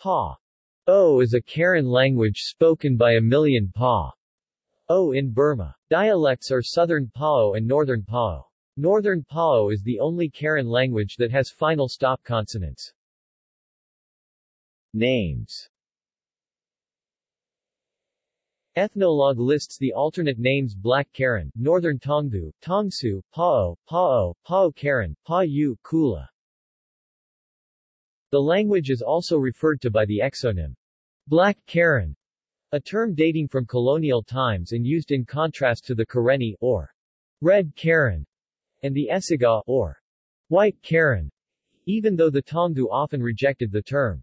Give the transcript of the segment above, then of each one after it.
Pa O is a Karen language spoken by a million Pa O in Burma. Dialects are Southern Pao and Northern Pao. Northern Pao is the only Karen language that has final stop consonants. Names Ethnologue lists the alternate names Black Karen, Northern Tonggu, Taungthu, Pao, Pao, Pao Karen, Pa Yu, Kula. The language is also referred to by the exonym Black Karen, a term dating from colonial times and used in contrast to the Karenni, or Red Karen, and the Esiga, or White Karen, even though the Tonggu often rejected the term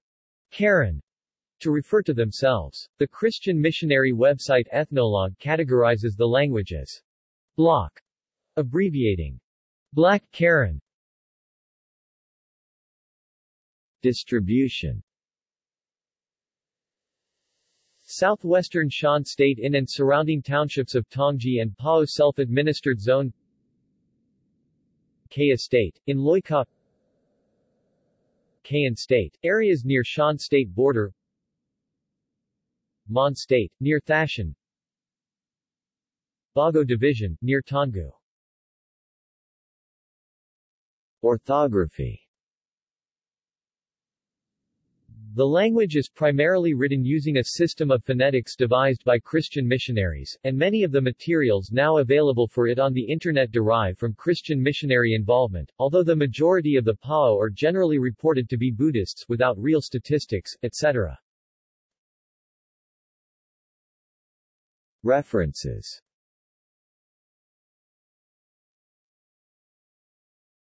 Karen to refer to themselves. The Christian missionary website Ethnologue categorizes the language as block, abbreviating Black Karen. Distribution. Southwestern Shan State in and surrounding townships of Taunggyi and Pao Self-Administered Zone. Kayah State, in Loikaw Kayan State, areas near Shan State border. Mon State, near Thashan. Bago Division, near Taungoo. Orthography The language is primarily written using a system of phonetics devised by Christian missionaries, and many of the materials now available for it on the Internet derive from Christian missionary involvement, although the majority of the Pao are generally reported to be Buddhists without real statistics, etc. References